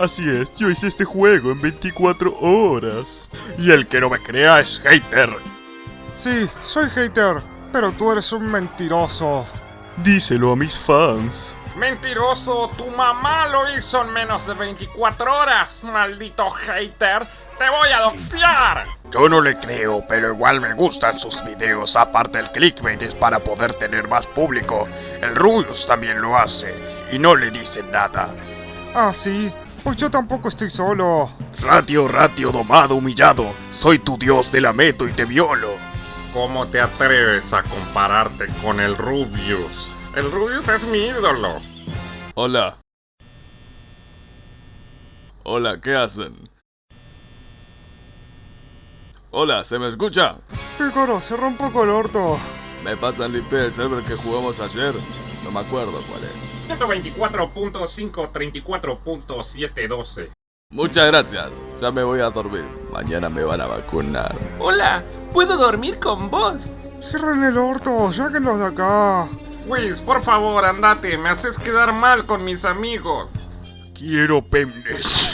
Así es, yo hice este juego en 24 horas. Y el que no me crea es hater. Sí, soy hater, pero tú eres un mentiroso. Díselo a mis fans. Mentiroso, tu mamá lo hizo en menos de 24 horas, maldito hater. Te voy a doxear. Yo no le creo, pero igual me gustan sus videos. Aparte el clickbait es para poder tener más público. El Rubius también lo hace y no le dicen nada. Ah, sí, pues yo tampoco estoy solo. Ratio, ratio, domado, humillado. Soy tu dios de la meto y te violo. ¿Cómo te atreves a compararte con el Rubius? El Rubius es mi ídolo. Hola. Hola, ¿qué hacen? Hola, ¿se me escucha? ¿Qué coro? Se rompe con el orto. Me pasan el IP del server que jugamos ayer. No me acuerdo cuál es. 124.534.712. Muchas gracias. Ya me voy a dormir. Mañana me van a vacunar. Hola, ¿puedo dormir con vos? Cierren el orto, sáquenlos de acá. Wiz, por favor, andate. Me haces quedar mal con mis amigos. Quiero penes.